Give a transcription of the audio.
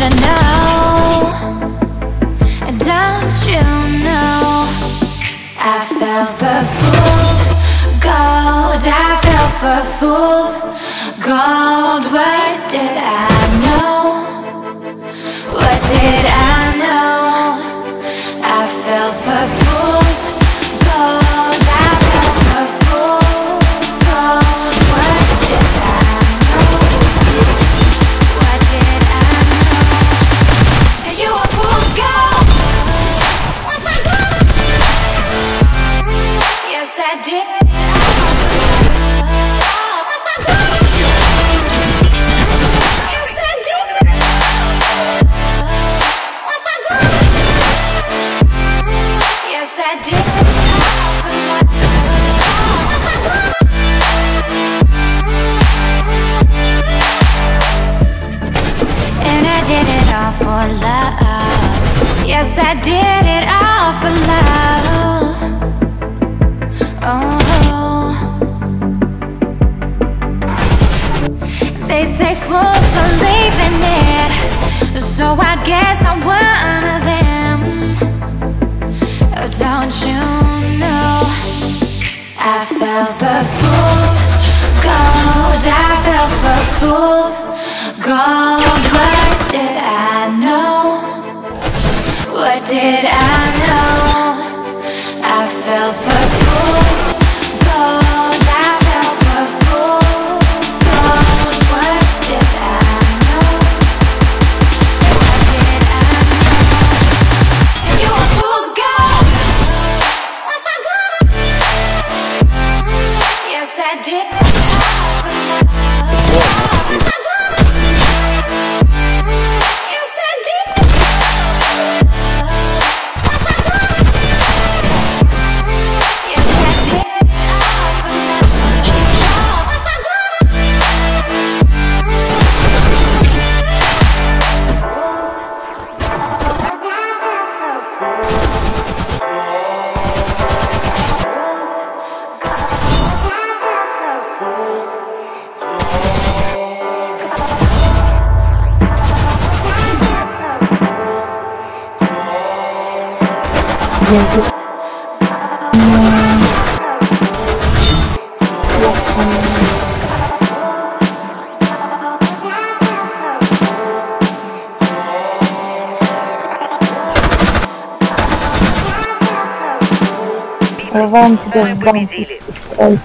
you know? Don't you know? I fell for fools gold. I fell for fools gold. What did I all for love. Yes, I did it all for love. Oh. They say fools believe in it, so I guess I'm one of them. Oh, don't you know? I fell for fools gold. I fell for fools gold. Did I Давай он тебя в банк устроить.